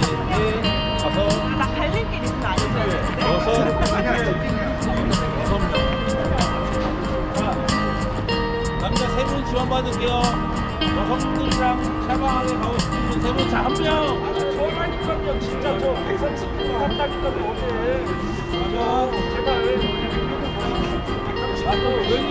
다섯 나 갈림길 있으면 안 돼. 여섯 여섯 명 자, 남자 세 분 지원 받을게요 여성분들이랑 샤방하게 가고 싶은 분세분 자 한명 저라니까요 진짜 저 회사 친구 같다니까요 어제 가면 제발 아또 여기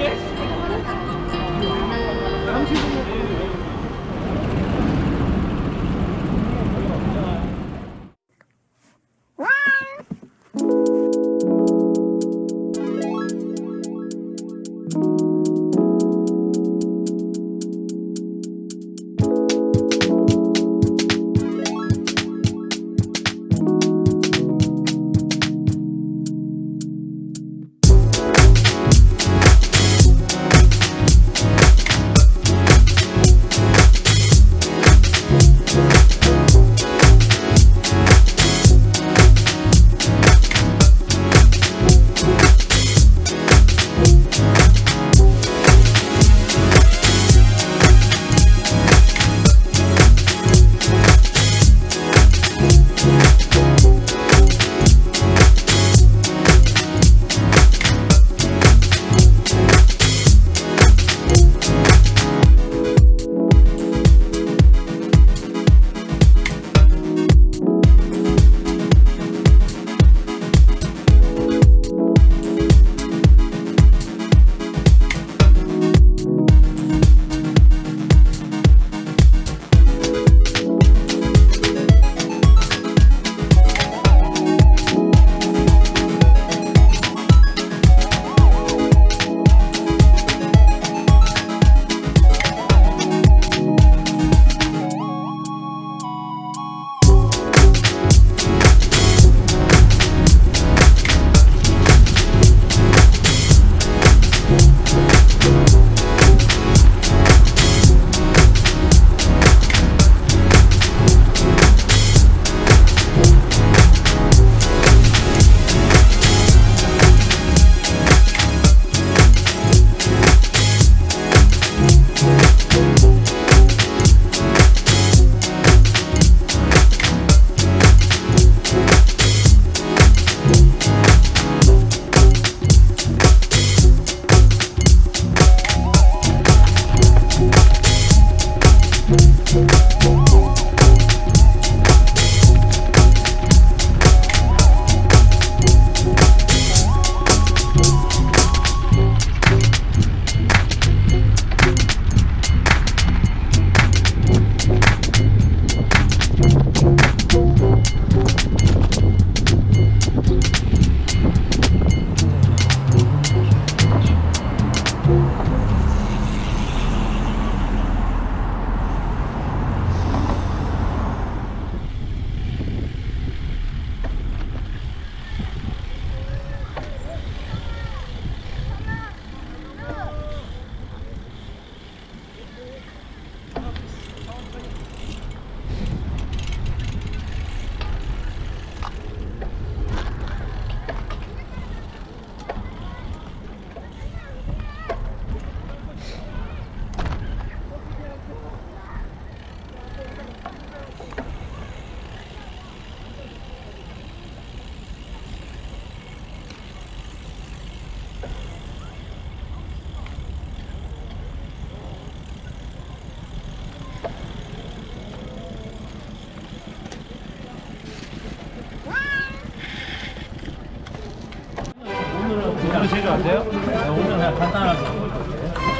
재주 아세요? 네, 오늘 그냥 간단하게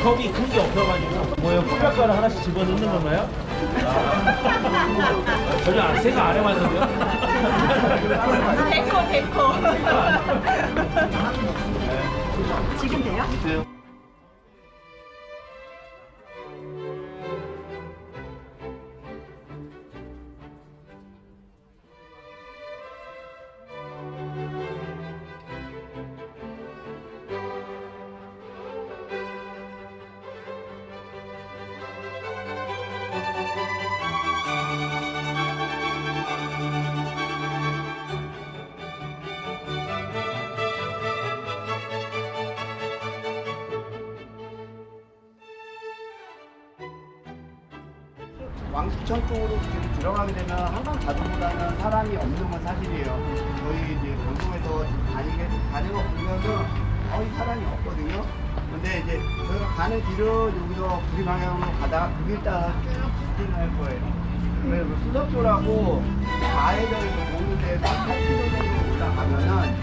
컵이 큰 게 없어가지고 뭐예요? 컵젓가락 하나씩 집어넣는 건가요? 아. 전혀 안- 생각 안 해봤는데요? 데코 데코. 지금 돼요? 있어요. 왕십천 쪽으로 지금 들어가게 되면 한강 가도보다는 사람이 없는 건 사실이에요. 저희 이제 방송에서 다니게 다니고 보면은 거의 사람이 없거든요. 근데 이제 저희가 가는 길은 여기서 구리 방향으로 가다가 그 길 따라 쭉 직진할 거예요. 그래서 그 수덕교라고 가해저에서 오는데 8km 정도 올라가면은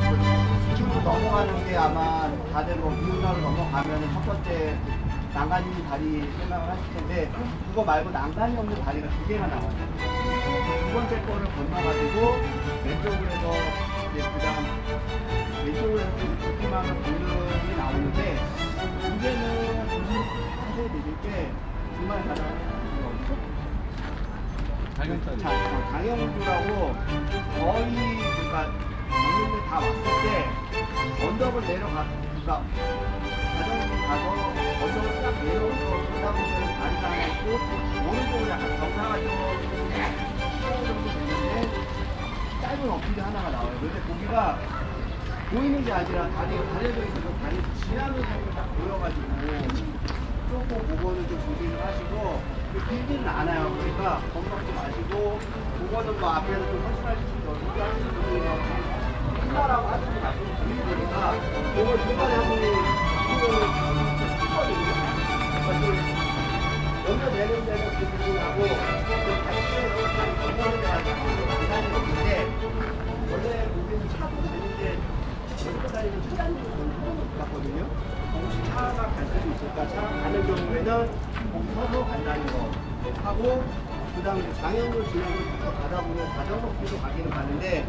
그 지층으로 넘어가는 게 아마 다들 뭐 기운사로 넘어가면은 첫 번째 난간이 있는 다리 생각을 하실 텐데 그거 말고 난간이 없는 다리가 두 개가 나와요. 두 번째 거를 건너가지고 왼쪽으로 해서 이제 그다음 왼쪽으로 해서 두기만한 공đường 나오는데 문제는 자세히 드릴 게 주말 가다 어디죠? 장영구라고 거의 그러니까 장님들 다 왔을 때 언덕을 내려가 그러니까 가서 딱 내려서 가다 보면 다리가 하나 있고 오른쪽으로 약간 경사가 좀15 정도 되는데 짧은 어필이 하나가 나와요. 근데 거기가 보이는 게 아니라 다리가 가려져 있어서 다리 지나는 장면이 딱 보여가지고 조금 그거는 좀 조심을 하시고 그 길지는 않아요. 그러니까 겁먹지 마시고 그거는 뭐 앞에서 좀 훨씬할 수 있어. 우리 하시는 분들이 막 끝나라고 하시는 말씀을 드리니까 그걸 중간에 한 분이 그거를 했거든요. 연결되는 데는 그 부분하고 그 같이 건너는 데가 계산이 없는데 원래 우리는 차도 되는데 끌고 다니는 차량들은 못 갔거든요. 혹시 차가 갈 수도 있을까? 차가 가는 경우에는 거기 서서 간다는 거 하고 그 다음에 장애물 쭉 가다 보면 자전거 길로 가기는 가는데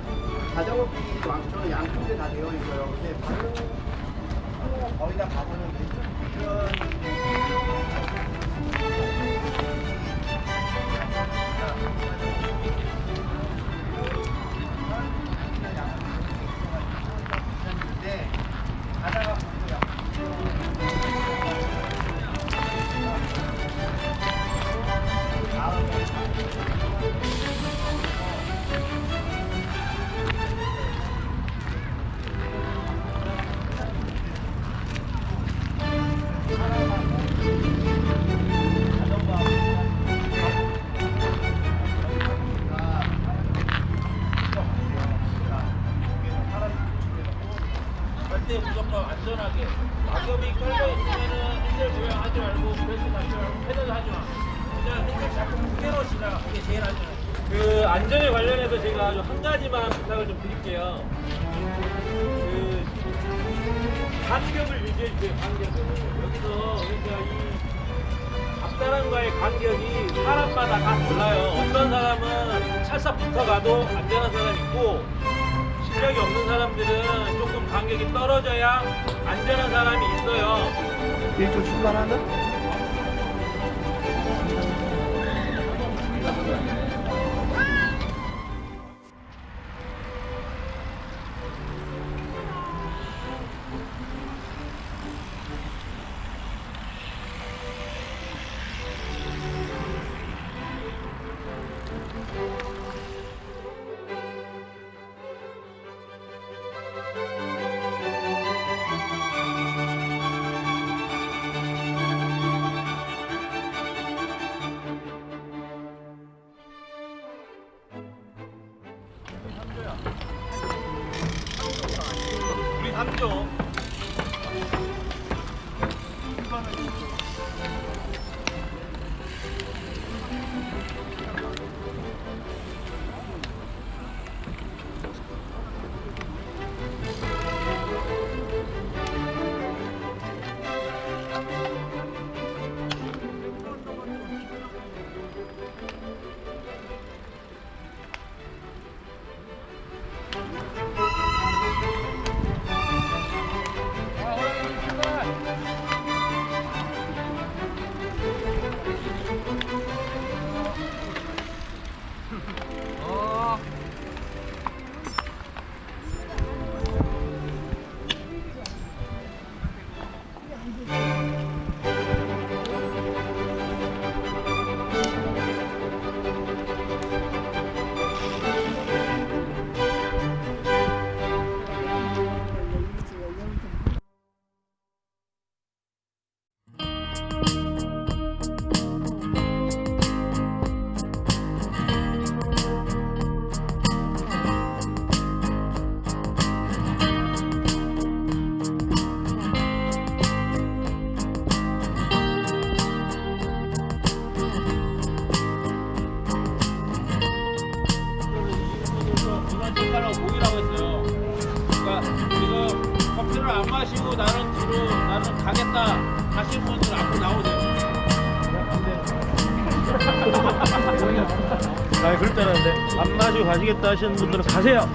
자전거 길이 왕초는 양쪽에 다 되어 있어요. 근데 차로가 거의 다 가서는 이런 있는 붙어가도 안전한 사람 있고 실력이 없는 사람들은 조금 간격이 떨어져야 안전한 사람이 있어요. 일조 출발하는? 우리 3조. 하시는 분들은 가세요.